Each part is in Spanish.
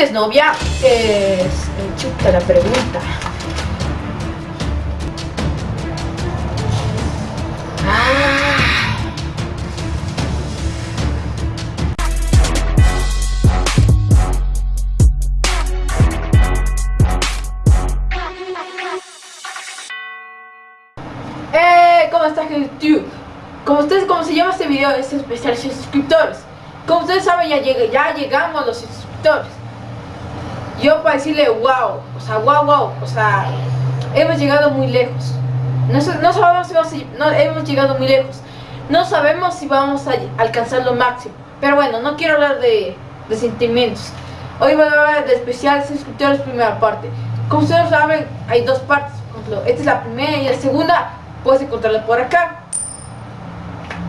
¿Tienes novia? Es... chuta la pregunta. Eh, ¿cómo estás YouTube? Como ustedes, como se llama este video, es especial suscriptores. Como ustedes saben, ya, ya llegamos los suscriptores. Yo para decirle wow, o sea, wow, wow, o sea, hemos llegado muy lejos. No, sabemos si vamos a, no, hemos llegado muy lejos. No sabemos si vamos a alcanzar lo máximo. Pero bueno, no quiero hablar de, de sentimientos. Hoy voy a hablar de especial suscriptores primera parte. Como ustedes saben, hay dos partes. Esta es la primera y la segunda puedes encontrarla por acá.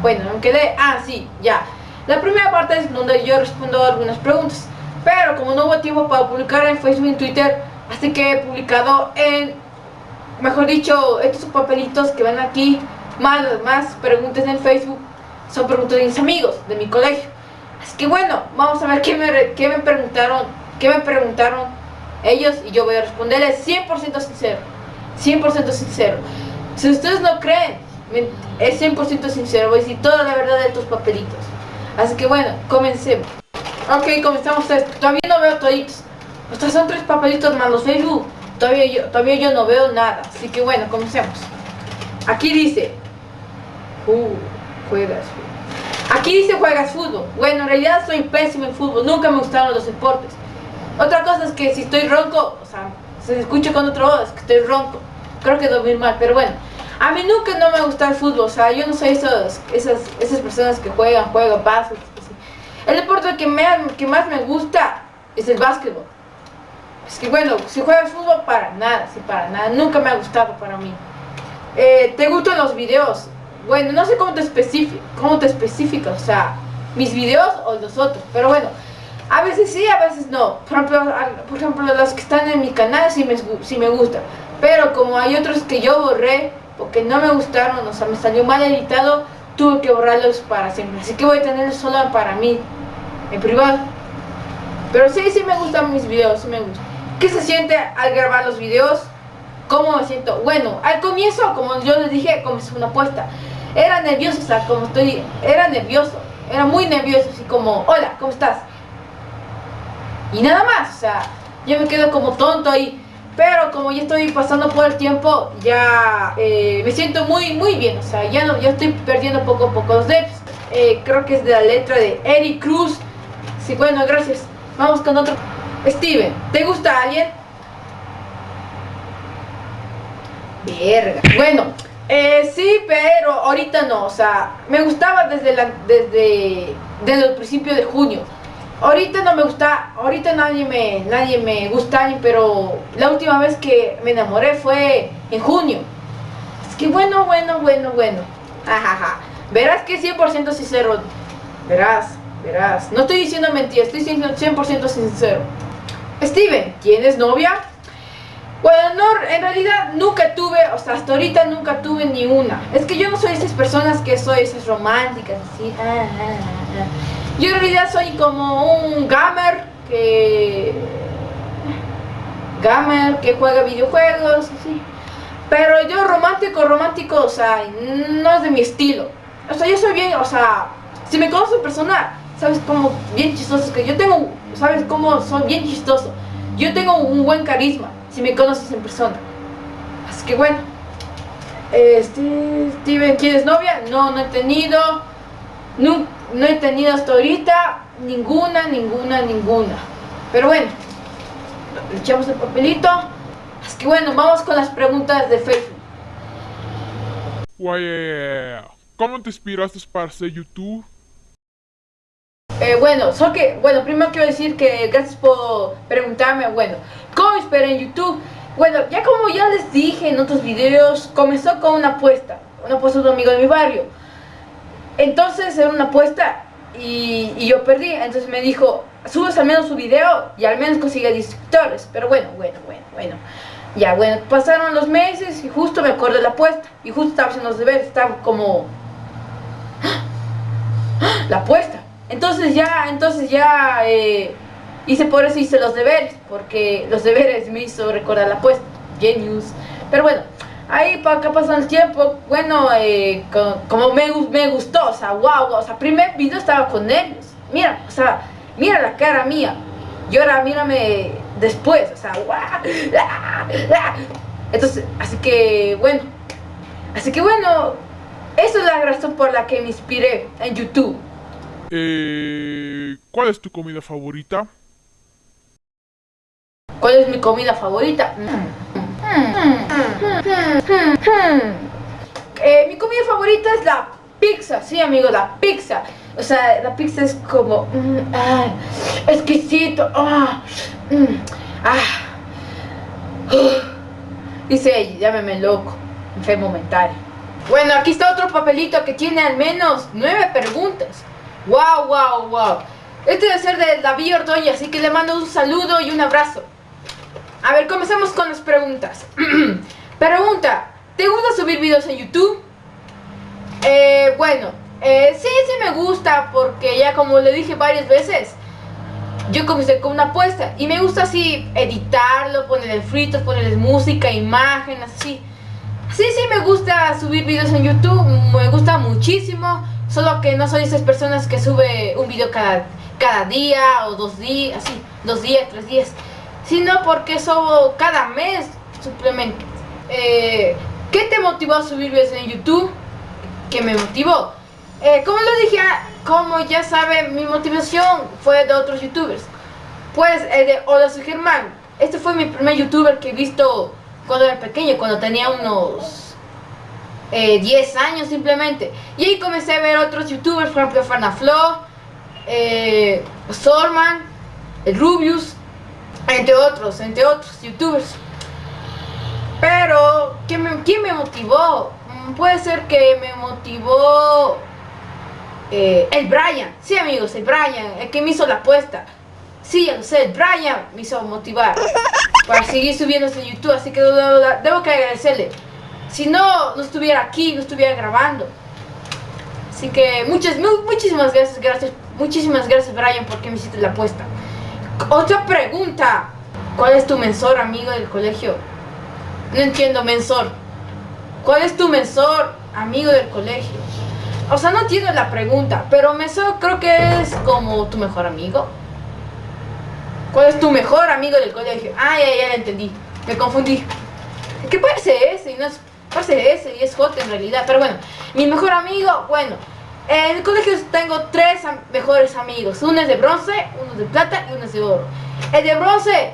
Bueno, me quedé... Ah, sí, ya. La primera parte es donde yo respondo algunas preguntas. Pero como no hubo tiempo para publicar en Facebook y en Twitter, así que he publicado en... Mejor dicho, estos papelitos que ven aquí, más, más preguntas en Facebook, son preguntas de mis amigos, de mi colegio. Así que bueno, vamos a ver qué me, qué me preguntaron, qué me preguntaron ellos y yo voy a responderles 100% sincero. 100% sincero. Si ustedes no creen, es 100% sincero, voy a decir toda la verdad de tus papelitos. Así que bueno, comencemos. Ok, comenzamos esto. Todavía no veo toditos. Estos son tres papelitos más los Facebook. Todavía yo, todavía yo no veo nada. Así que bueno, comencemos. Aquí dice. Uh, juegas fútbol. Aquí dice juegas fútbol. Bueno, en realidad soy pésimo en fútbol. Nunca me gustaron los deportes. Otra cosa es que si estoy ronco, o sea, se escucha con otro voz que estoy ronco. Creo que dormir mal, pero bueno. A mí nunca no me gusta el fútbol, o sea, yo no soy esos, esas, esas personas que juegan, juegan, pasan. El deporte que, me, que más me gusta es el básquetbol. Es que bueno, si juegas fútbol, para nada, sí, para nada, nunca me ha gustado para mí. Eh, ¿Te gustan los videos? Bueno, no sé cómo te cómo te especifica, o sea, mis videos o los otros, pero bueno, a veces sí, a veces no. Por ejemplo, por ejemplo los que están en mi canal sí me, sí me gustan. Pero como hay otros que yo borré porque no me gustaron, o sea, me salió mal editado, tuve que borrarlos para siempre. Así que voy a tenerlos solo para mí, en privado. Pero sí, sí me gustan mis videos, sí me gustan. ¿Qué se siente al grabar los videos? ¿Cómo me siento? Bueno, al comienzo, como yo les dije, es una apuesta. Era nervioso, o sea, como estoy, era nervioso. Era muy nervioso, así como, hola, ¿cómo estás? Y nada más, o sea, yo me quedo como tonto ahí. Pero como ya estoy pasando por el tiempo, ya eh, me siento muy, muy bien. O sea, ya, no, ya estoy perdiendo poco a poco los debs. Eh, creo que es de la letra de Eric Cruz. Bueno, gracias. Vamos con otro. Steven, ¿te gusta alguien? Verga. Bueno, eh, sí, pero ahorita no. O sea, me gustaba desde, la, desde, desde el principio de junio. Ahorita no me gusta, ahorita nadie me, nadie me gusta, pero la última vez que me enamoré fue en junio. Es que bueno, bueno, bueno, bueno. Verás que 100% sincero. Verás, verás. No estoy diciendo mentiras, estoy siendo 100% sincero. Steven, ¿tienes novia? Bueno, no, en realidad nunca tuve, o sea, hasta ahorita nunca tuve ni una. Es que yo no soy esas personas que soy esas románticas, así. Ah, ah, ah, yo en realidad soy como un gamer que... Gamer que juega videojuegos, así. Pero yo romántico, romántico, o sea, no es de mi estilo. O sea, yo soy bien, o sea, si me conoces en persona, sabes cómo bien chistoso que yo tengo, sabes cómo soy bien chistoso. Yo tengo un buen carisma, si me conoces en persona. Así que bueno. Este, Steven, ¿quieres novia? No, no he tenido. No he tenido hasta ahorita ninguna, ninguna, ninguna. Pero bueno, le echamos el papelito. Así que bueno, vamos con las preguntas de Facebook. ¿Cómo te inspiraste para hacer YouTube? Eh, bueno, solo que, bueno, primero quiero decir que gracias por preguntarme, bueno, ¿cómo inspiré en YouTube? Bueno, ya como ya les dije en otros videos, comenzó con una apuesta, una apuesta de un amigo de mi barrio. Entonces era una apuesta y, yo perdí. Entonces me dijo, subes al menos su video y al menos consigue suscriptores. Pero bueno, bueno, bueno, bueno. Ya, bueno, pasaron los meses y justo me acuerdo de la apuesta. Y justo estaba haciendo los deberes, estaba como... La apuesta. Entonces ya, entonces ya... Eh, hice por eso hice los deberes, porque los deberes me hizo recordar la apuesta. Genius. Pero bueno, ahí para acá pasó el tiempo, bueno, eh, como me, me gustó, o sea, wow, o sea, primer video estaba con nervios. Mira, o sea, mira la cara mía. Y ahora mírame después, o sea, Entonces, así que bueno, así que bueno, esa es la razón por la que me inspiré en YouTube. Eh, ¿Cuál es tu comida favorita? ¿Cuál es mi comida favorita? Eh, mi comida favorita es la pizza, sí amigo, la pizza. O sea, la pizza es como mm, ah, exquisito. Ah, mm, ah. Dice llámeme loco, enfermo mental. Bueno, aquí está otro papelito que tiene al menos nueve preguntas. Wow, wow, wow. Este debe ser de David Ordoña, así que le mando un saludo y un abrazo. A ver, comencemos con las preguntas. Pregunta, ¿te gusta subir videos en YouTube? Eh, bueno, eh, sí, sí me gusta porque ya como le dije varias veces, yo comencé con una apuesta y me gusta así editarlo, ponerle fritos, ponerles música, imágenes, así. Sí, sí me gusta subir videos en YouTube, me gusta muchísimo, solo que no soy esas personas que sube un video cada, cada día o dos días, así, dos días, tres días, sino porque subo cada mes suplementos. Eh, ¿Qué te motivó a subir videos en YouTube? ¿Qué me motivó? Eh, como lo dije, ah, como ya saben, mi motivación fue de otros youtubers. Pues eh, de Hola Germán. Este fue mi primer youtuber que he visto cuando era pequeño, cuando tenía unos 10 eh, años simplemente. Y ahí comencé a ver otros youtubers, por ejemplo Farnaflo, eh, Sorman, el Rubius, entre otros, entre otros youtubers. Pero, ¿quién me, ¿quién me motivó? Mm, puede ser que me motivó eh, el Brian, sí amigos, el Brian, el que me hizo la apuesta. Sí, ya el Brian me hizo motivar para seguir subiendo en YouTube, así que debo, que agradecerle. Si no, no estuviera aquí, no estuviera grabando. Así que muchas, muchísimas gracias, gracias, muchísimas gracias Brian porque me hiciste la apuesta. Otra pregunta. ¿Cuál es tu mensor, amigo del colegio? No entiendo, mensor. ¿Cuál es tu mensor, amigo del colegio? O sea, no entiendo la pregunta, pero Meso creo que es como tu mejor amigo. ¿Cuál es tu mejor amigo del colegio? Ah, ya, ya, entendí. Me confundí. ¿Qué parece ese? No es, parece ese y es J en realidad. Pero bueno, mi mejor amigo, bueno. En el colegio tengo tres mejores amigos. Uno es de bronce, uno es de plata y uno es de oro. El de bronce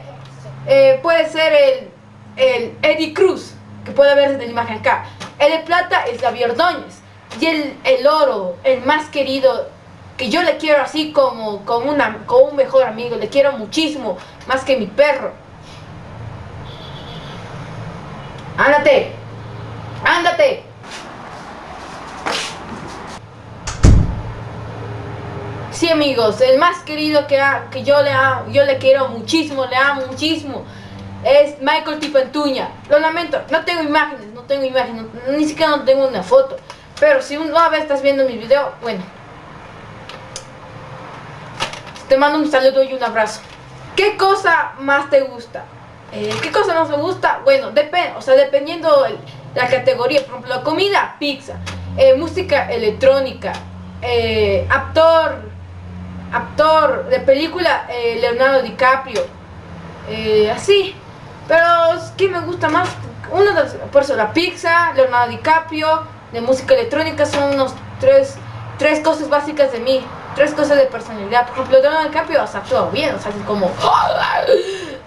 eh, puede ser el, el Eddie Cruz, que puede verse en la imagen acá. El de plata es Gaby Ordóñez. Y el, el oro, el más querido, que yo le quiero así como, como, una, como un mejor amigo, le quiero muchísimo, más que mi perro. Ándate, ándate. Sí amigos, el más querido que, que yo, le amo, yo le quiero muchísimo, le amo muchísimo es Michael Tipantuña. Lo lamento, no tengo imágenes, no tengo imágenes, ni siquiera no tengo una foto. Pero si una vez estás viendo mi video, bueno. Te mando un saludo y un abrazo. ¿Qué cosa más te gusta? Eh, ¿Qué cosa más me gusta? Bueno, depende, o sea, dependiendo la categoría. Por ejemplo, comida, pizza. Eh, música electrónica. Eh, actor, actor de película, Leonardo DiCaprio. así. Pero, ¿qué me gusta más? Uno de por eso la pizza, Leonardo DiCaprio, de música electrónica son unos tres, tres cosas básicas de mí, tres cosas de personalidad. Por ejemplo, Donald DiCaprio ha actuado bien, o sea, así como...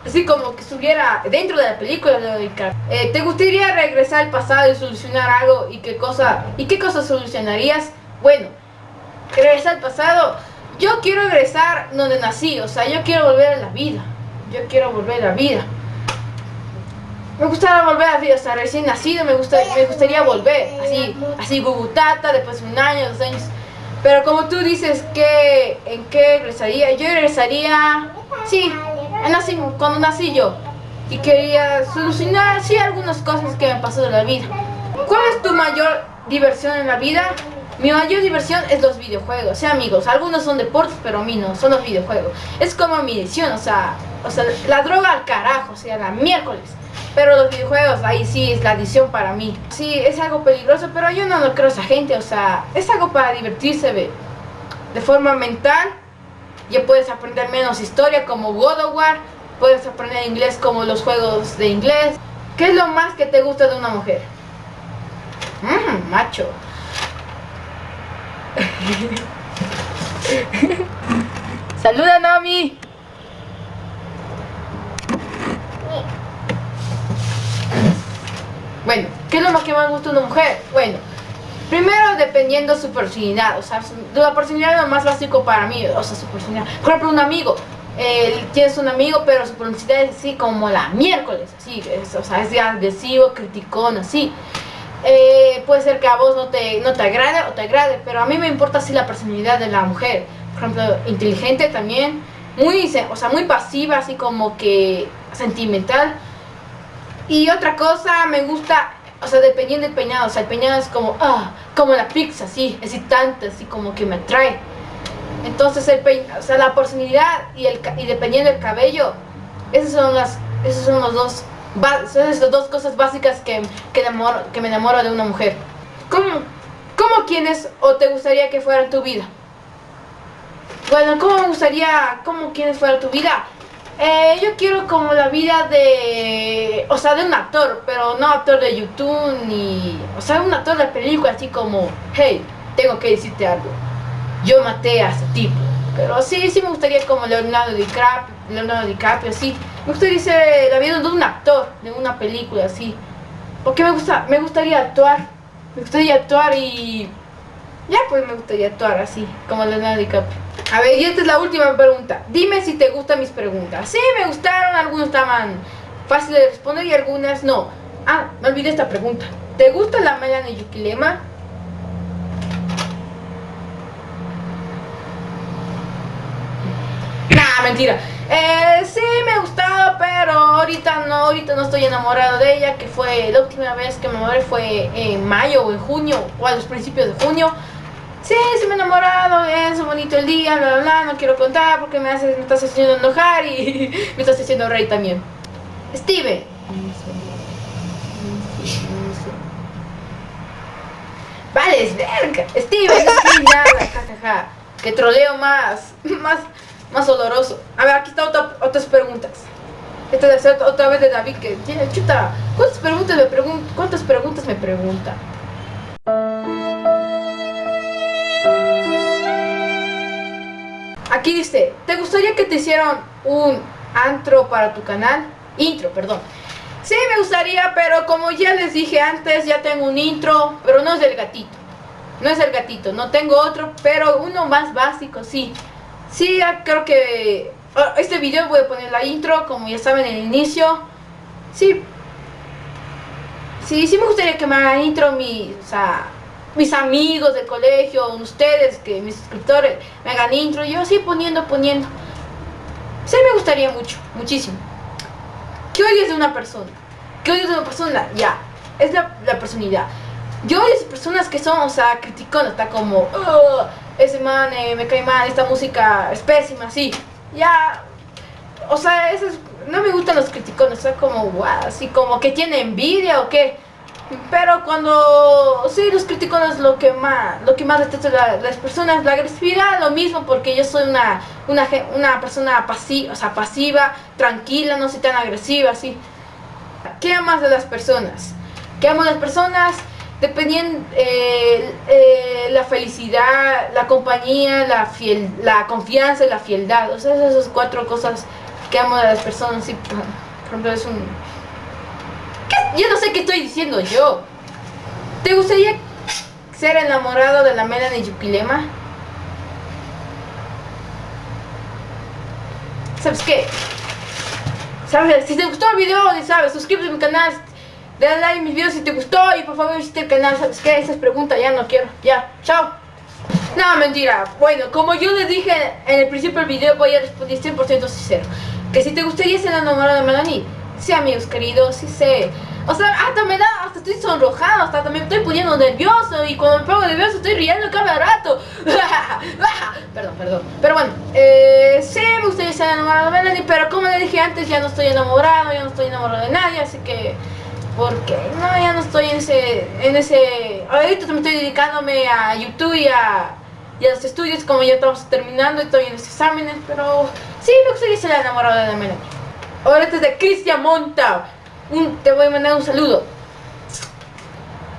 Así como que estuviera dentro de la película de eh, ¿Te gustaría regresar al pasado y solucionar algo? ¿Y qué cosa, y qué cosa solucionarías? Bueno, regresar al pasado... Yo quiero regresar donde nací, o sea, yo quiero volver a la vida. Yo quiero volver a la vida. Me gustaría volver así, o sea, recién nacido, me, gusta, me gustaría volver, así, así gugutata, después de un año, dos años. Pero como tú dices, que ¿en qué regresaría? Yo regresaría, sí, nací, cuando nací yo. Y quería solucionar, sí, algunas cosas que me pasó de la vida. ¿Cuál es tu mayor diversión en la vida? Mi mayor diversión es los videojuegos, sí amigos, algunos son deportes, pero a mí no, son los videojuegos. Es como mi edición, o sea, o sea, la droga al carajo, o sea, la miércoles. Pero los videojuegos, ahí sí es la adición para mí. Sí, es algo peligroso, pero yo no lo creo a esa gente, o sea, es algo para divertirse, ve. De forma mental, ya puedes aprender menos historia como God of War, puedes aprender inglés como los juegos de inglés. ¿Qué es lo más que te gusta de una mujer? Mmm, macho. Saluda Nami. Bueno, ¿qué es lo más que más gusta de una mujer? Bueno, primero dependiendo su personalidad, o sea, la personalidad es lo más básico para mí, o sea, su personalidad. Por ejemplo, un amigo, eh, tienes un amigo, pero su personalidad es así como la miércoles, así, es, o sea, es agresivo, criticón, así. Eh, puede ser que a vos no te, no te agrade o te agrade, pero a mí me importa así la personalidad de la mujer. Por ejemplo, inteligente también, muy, o sea, muy pasiva, así como que sentimental. Y otra cosa, me gusta, o sea, dependiendo del peinado, o sea, el peinado es como, ah, como la pizza, así, excitante, así como que me atrae. Entonces, el peinado, o sea, la personalidad y, el, y dependiendo del cabello, esas son las, esos son los dos son esas dos cosas básicas que, que, que me enamoro de una mujer. ¿Cómo, ¿Cómo quienes o te gustaría que fuera tu vida? Bueno, ¿cómo me gustaría, cómo quienes fuera tu vida? Eh, yo quiero como la vida de, o sea, de un actor, pero no actor de YouTube ni, o sea, un actor de película así como, hey, tengo que decirte algo, yo maté a ese tipo. Pero sí, sí me gustaría como Leonardo DiCaprio, Leonardo DiCaprio, sí. Me gustaría ser la vida de un actor, de una película, así. Porque me gusta, me gustaría actuar. Me gustaría actuar y... Ya pues me gustaría actuar así, como Leonardo DiCaprio. A ver, y esta es la última pregunta. Dime si te gustan mis preguntas. Sí, me gustaron, algunos estaban fáciles de responder y algunas no. Ah, me olvidé esta pregunta. ¿Te gusta la Melanie Yukilema? Nah, mentira. Eh, sí, me ha gustado, pero ahorita no, ahorita no estoy enamorado de ella, que fue la última vez que me enamoré fue en mayo o en junio, o a los principios de junio. Sí, sí me he enamorado, es bonito el día, bla, bla, bla, no quiero contar porque me, hace, me estás haciendo enojar y me estás haciendo rey también. Steve. Vale, es verga. Steve, es ya, jajaja. Que troleo más, más, más oloroso. A ver, aquí están otras preguntas. Esta es otra vez de David que tiene chuta. ¿Cuántas preguntas me? ¿Cuántas preguntas me pregunta? Aquí dice, ¿te gustaría que te hicieran un antro para tu canal? Intro, perdón. Sí, me gustaría, pero como ya les dije antes, ya tengo un intro, pero no es del gatito. No es el gatito, no tengo otro, pero uno más básico, sí. Sí, creo que ah, este video voy a poner la intro, como ya saben, en el inicio. Sí. Sí, sí me gustaría que me hagan intro mis, o sea, mis amigos del colegio, ustedes, que mis suscriptores me hagan intro. Yo sí poniendo, poniendo. Sí me gustaría mucho, muchísimo. ¿Qué odias de una persona? ¿Qué odias de una persona? Ya, es la, la personalidad. Yo odio personas que son, o sea, criticonas, está como, ese man eh, me cae mal, esta música es pésima, así. Ya, o sea, no me gustan los criticones, o sea, como, wow, así como que tiene envidia o qué. Pero cuando, sí, los criticones lo que más, lo que más detesto las personas, la agresividad, lo mismo, porque yo soy una, una, una persona pasiva, o sea, pasiva, tranquila, no soy tan agresiva, así. ¿Qué amas de las personas? ¿Qué amo de las personas? dependiendo eh, eh, la felicidad, la compañía, la fiel, la confianza y la fieldad. O sea, esas cuatro cosas que amo de las personas. Sí, por ejemplo, es un... Estoy diciendo yo. ¿Te gustaría ser enamorado de la Melanie Yukilema? ¿Sabes qué? ¿Sabes? Si te gustó el video, sabes, suscríbete a mi canal, Dale like a mis videos si te gustó y por favor visite el canal. ¿Sabes qué? Esas preguntas ya no quiero. Ya, chao. No, mentira. Bueno, como yo les dije en el principio del video, voy a responder 100% sincero. Que si te gustaría ser enamorado de Melanie, sí, amigos queridos, sí sé. O sea, hasta me da, hasta estoy sonrojado, hasta me estoy poniendo nervioso y cuando me pongo nervioso estoy riendo cada rato. perdón, perdón. Pero bueno, eh, sí me gustaría estar enamorado de Melanie, pero como le dije antes, ya no estoy enamorado, ya no estoy enamorado de nadie, así que... Porque no, ya no estoy en ese, en ese... Ahorita me estoy dedicándome a YouTube y a, y a los estudios, como ya estamos terminando, estoy en los exámenes, pero sí me gustaría ser enamorado de Melanie. Ahora este es de Cristian Monta te voy a mandar un saludo.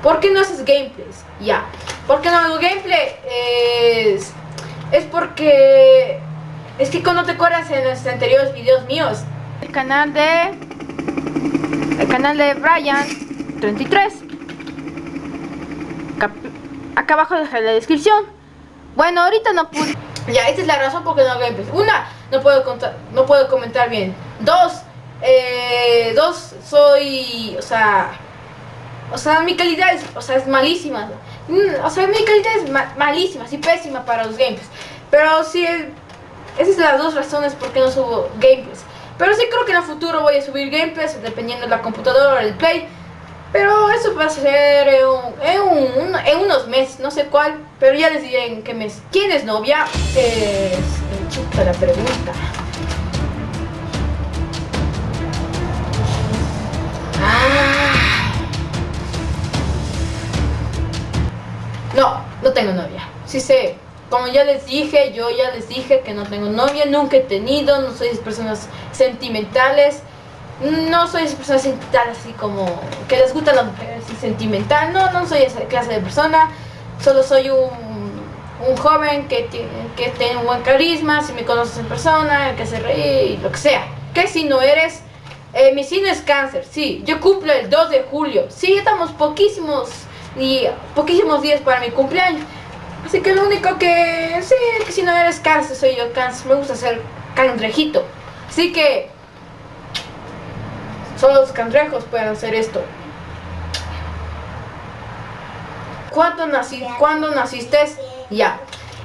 ¿Por qué no haces gameplays? Ya. ¿Por qué no hago gameplay? Es, es porque... Es que cuando te acuerdas en los anteriores videos míos. El canal de... El canal de Brian 33. acá abajo dejaré la descripción. Bueno, ahorita no pude... Ya, esta es la razón por qué no hago gameplays. Una, no puedo, contar, no puedo comentar bien. Dos, eh, dos, soy, o sea, o sea, mi calidad es, o sea, es malísima. Mm, o sea, mi calidad es malísima, así pésima para los gameplays. Pero sí, esas son las dos razones por qué no subo gameplays. Pero sí creo que en el futuro voy a subir gameplays, dependiendo de la computadora, el play. Pero eso va a ser en, en, unos meses, no sé cuál. Pero ya les diré en qué mes. ¿Quién es novia? Es... Chuta la pregunta. No, no tengo novia. Sí sé, como ya les dije, yo ya les dije que no tengo novia, nunca he tenido, no soy de personas sentimentales. No soy de personas sentimentales así como que les gusta la mujer así sentimental. No, no soy esa clase de persona. Solo soy un, joven que que tiene un buen carisma, si me conoces en persona, que se ríe y lo que sea. Que si no eres, eh, mi signo es cáncer, sí. Yo cumplo el 2 de julio. Sí, estamos poquísimos y poquísimos días para mi cumpleaños. Así que lo único que, sí, que si no eres cáncer, soy yo cáncer, me gusta ser cangrejito. Así que solo los cangrejos pueden hacer esto. ¿Cuándo, nací, ¿cuándo naciste? Ya.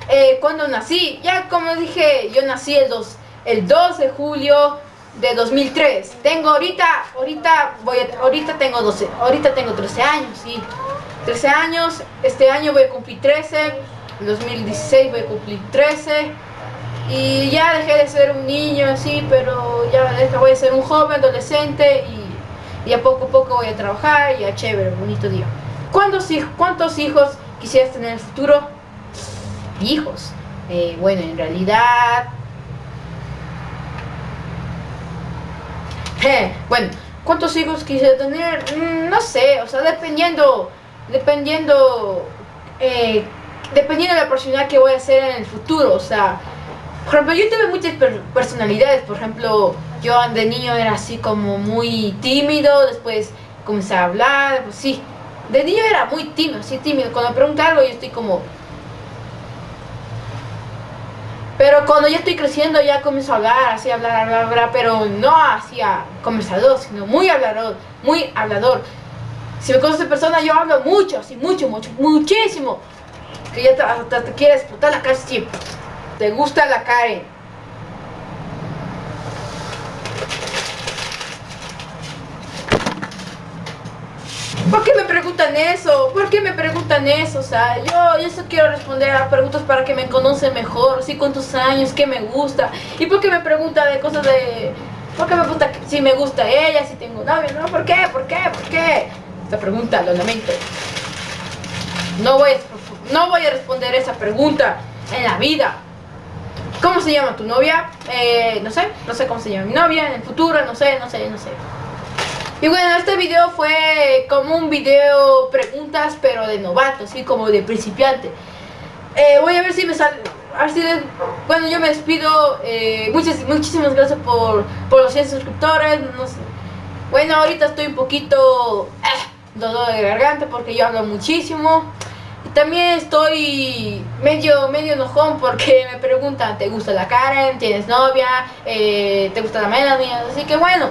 Eh, cuando nací, ya como dije, yo nací el 2, el 2 de julio de 2003. Tengo ahorita, ahorita voy ahorita tengo 12, ahorita tengo 13 años, sí. 13 años, este año voy a cumplir 13, en 2016 voy a cumplir 13 y ya dejé de ser un niño así, pero ya voy a ser un joven, adolescente y, a poco a poco voy a trabajar y a chévere, bonito día. ¿Cuántos, cuántos hijos quisieras tener en el futuro? Hijos. Eh, bueno, en realidad... bueno, ¿cuántos hijos quisiera tener? Mm, no sé, o sea, dependiendo dependiendo, eh, dependiendo de la personalidad que voy a ser en el futuro, o sea, por ejemplo, yo tuve muchas personalidades, por ejemplo, yo de niño era así como muy tímido, después comencé a hablar, pues sí, de niño era muy tímido, sí tímido, cuando me algo yo estoy como... Pero cuando ya estoy creciendo ya comienzo a hablar, así hablar, hablar, hablar, pero no así a conversador, sino muy hablador, muy hablador. Si me conoces persona, yo hablo mucho, así, mucho, mucho, muchísimo. Que ya te, te, quieres explotar la cara, sí. Te gusta la Karen. ¿Por qué me preguntan eso? ¿Por qué me preguntan eso? O sea, yo, yo solo quiero responder a preguntas para que me conocen mejor, sí, cuántos años, qué me gusta. ¿Y por qué me preguntan de cosas de... ¿Por qué me pregunta si me gusta ella, si tengo novio? ¿No? ¿Por qué? ¿Por qué? ¿Por qué? Esta pregunta, lo lamento. No voy, a, no voy a responder esa pregunta en la vida. ¿Cómo se llama tu novia? Eh, no sé, no sé cómo se llama mi novia en el futuro, no sé, no sé, no sé. Y bueno, este video fue como un video preguntas, pero de novato, así como de principiante. Eh, voy a ver si me sale... bueno, yo me despido. Eh, muchas, muchísimas gracias por, por los 100 suscriptores. Bueno, ahorita estoy un poquito dolor de garganta porque yo hablo muchísimo. También estoy medio, medio enojón porque me preguntan, ¿te gusta la Karen? ¿Tienes novia? Eh, ¿Te gusta la Melanie? Así que bueno,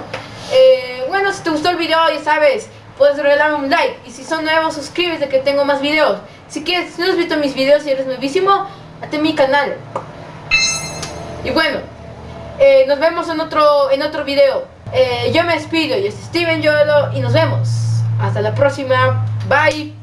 eh, bueno, si te gustó el video ya sabes, puedes regalarme un like. Y si son nuevos, suscríbete que tengo más videos. Si quieres, si no has visto mis videos y eres nuevísimo, hazte mi canal. Y bueno, eh, nos vemos en otro, en otro video. yo me despido, yo soy Steven Yolo y nos vemos. Hasta la próxima. Bye.